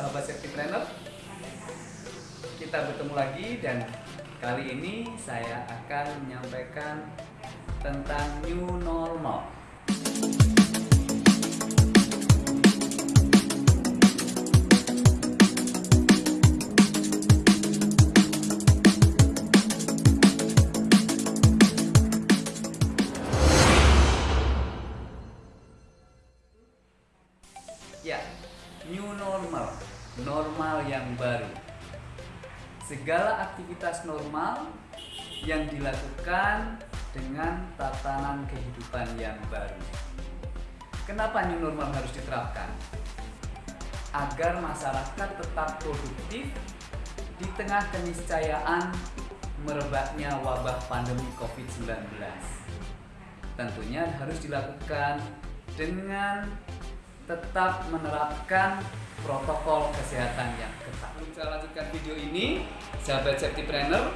sahabat safety planner. Kita bertemu lagi dan kali ini saya akan menyampaikan tentang new normal normal, normal yang baru. Segala aktivitas normal yang dilakukan dengan tatanan kehidupan yang baru. Kenapa new normal harus diterapkan? Agar masyarakat tetap produktif di tengah keniscayaan merebaknya wabah pandemi COVID-19. Tentunya harus dilakukan dengan tetap menerapkan protokol kesehatan yang ketat. Sebelum saya lanjutkan video ini, sahabat safety planner,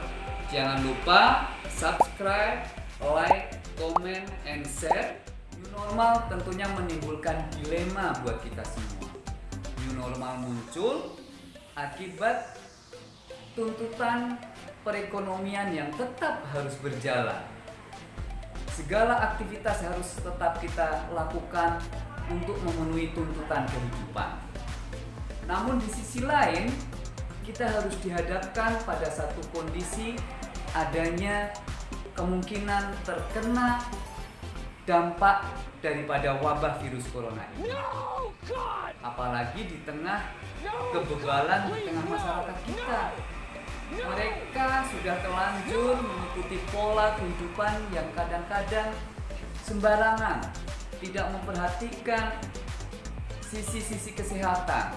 jangan lupa subscribe, like, comment, and share. New normal tentunya menimbulkan dilema buat kita semua. New normal muncul akibat tuntutan perekonomian yang tetap harus berjalan. Segala aktivitas harus tetap kita lakukan untuk memenuhi tuntutan kehidupan. Namun di sisi lain, kita harus dihadapkan pada satu kondisi adanya kemungkinan terkena dampak daripada wabah virus corona ini. Apalagi di tengah kebebalan di tengah masyarakat kita. Mereka sudah terlanjur mengikuti pola kehidupan yang kadang-kadang sembarangan tidak memperhatikan sisi-sisi kesehatan.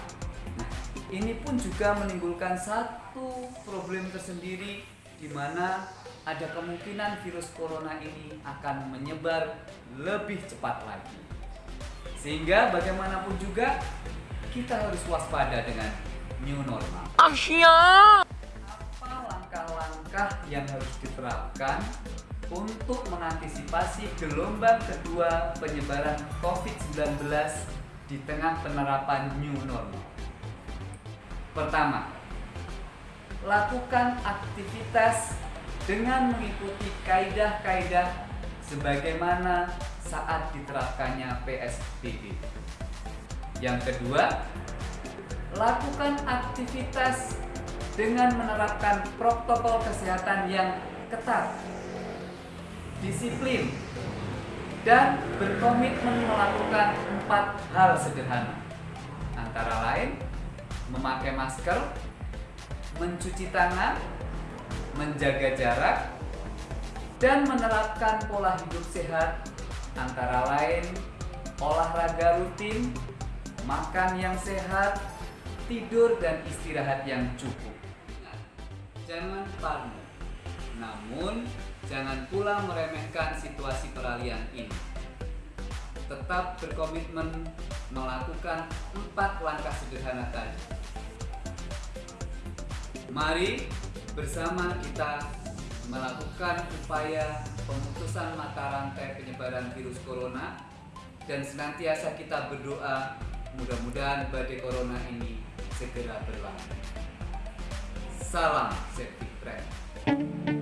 Nah, ini pun juga menimbulkan satu problem tersendiri di mana ada kemungkinan virus corona ini akan menyebar lebih cepat lagi. Sehingga bagaimanapun juga kita harus waspada dengan new normal. Apa langkah-langkah yang harus diterapkan untuk mengantisipasi gelombang kedua penyebaran COVID-19 di tengah penerapan new normal. Pertama, lakukan aktivitas dengan mengikuti kaidah-kaidah sebagaimana saat diterapkannya PSBB. Yang kedua, lakukan aktivitas dengan menerapkan protokol kesehatan yang ketat disiplin, dan berkomitmen melakukan empat hal sederhana. Antara lain, memakai masker, mencuci tangan, menjaga jarak, dan menerapkan pola hidup sehat antara lain olahraga rutin, makan yang sehat, tidur dan istirahat yang cukup. Jangan parno, namun Jangan pula meremehkan situasi peralihan ini. Tetap berkomitmen melakukan empat langkah sederhana tadi. Mari bersama kita melakukan upaya pemutusan mata rantai penyebaran virus corona dan senantiasa kita berdoa mudah-mudahan badai corona ini segera berlalu. Salam safety friend.